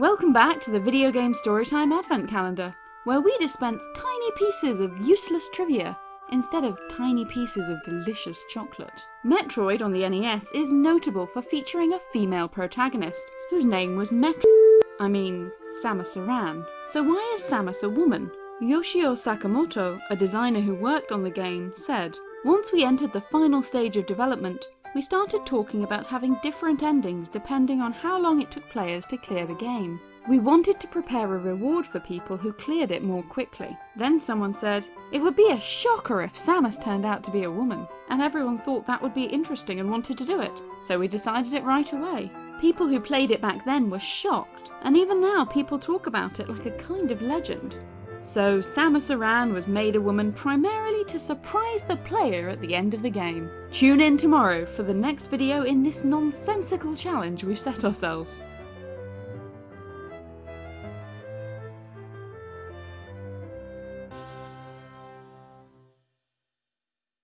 Welcome back to the Video Game Storytime Advent Calendar, where we dispense tiny pieces of useless trivia instead of tiny pieces of delicious chocolate. Metroid on the NES is notable for featuring a female protagonist, whose name was Metro- I mean, Samus Aran. So why is Samus a woman? Yoshio Sakamoto, a designer who worked on the game, said, Once we entered the final stage of development, we started talking about having different endings depending on how long it took players to clear the game. We wanted to prepare a reward for people who cleared it more quickly. Then someone said, it would be a shocker if Samus turned out to be a woman, and everyone thought that would be interesting and wanted to do it, so we decided it right away. People who played it back then were shocked, and even now people talk about it like a kind of legend. So Samus Aran was made a woman primarily to surprise the player at the end of the game. Tune in tomorrow for the next video in this nonsensical challenge we've set ourselves.